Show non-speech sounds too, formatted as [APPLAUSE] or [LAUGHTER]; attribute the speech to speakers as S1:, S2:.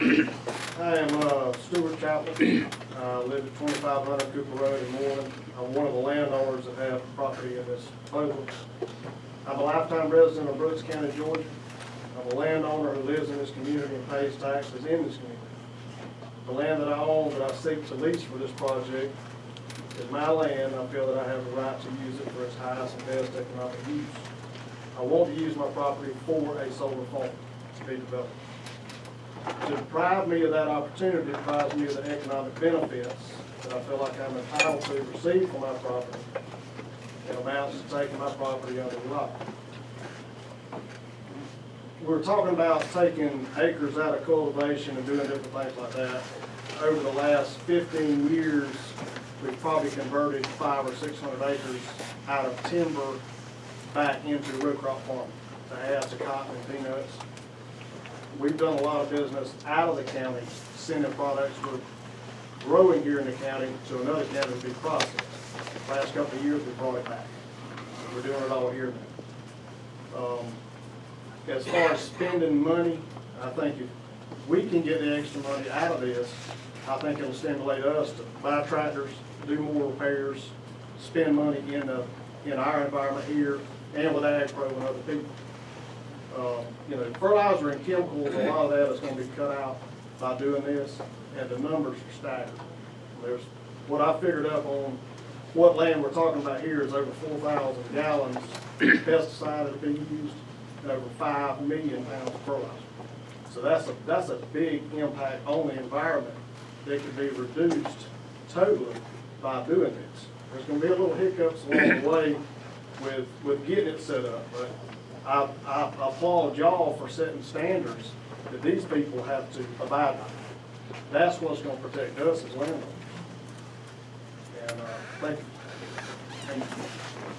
S1: I am uh, Stuart Chapel. [CLEARS THROAT] I live at twenty-five hundred Cooper Road in Moreland. I'm one of the landowners that have property in this proposal. I'm a lifetime resident of Brooks County, Georgia. I'm a landowner who lives in this community and pays taxes in this community. The land that I own that I seek to lease for this project is my land. I feel that I have the right to use it for its highest and best economic use. I want to use my property for a solar farm to be developed. To deprive me of that opportunity deprives me of the economic benefits that I feel like I'm entitled to receive from my property. It amounts to taking my property under the law. We're talking about taking acres out of cultivation and doing different things like that. Over the last fifteen years, we've probably converted five or six hundred acres out of timber back into row crop farming, to add to cotton and peanuts. We've done a lot of business out of the county, sending products we're growing here in the county to another county to be processed. The Last couple of years, we brought it back. We're doing it all here now. Um, As far as spending money, I think if we can get the extra money out of this, I think it'll stimulate us to buy tractors, do more repairs, spend money in the, in our environment here and with Ag Pro and other people. Uh, You know, fertilizer and chemicals, a lot of that is gonna be cut out by doing this, and the numbers are staggering. There's, what I figured up on what land we're talking about here is over four thousand gallons of pesticide that'll be used, and over five million pounds of fertilizer. So that's a, that's a big impact on the environment that could be reduced totally by doing this. There's gonna be a little hiccups along the way with, with getting it set up, but I, I applaud y'all for setting standards that these people have to abide by. That's what's gonna protect us as landowners. And, uh, thank you. Thank you.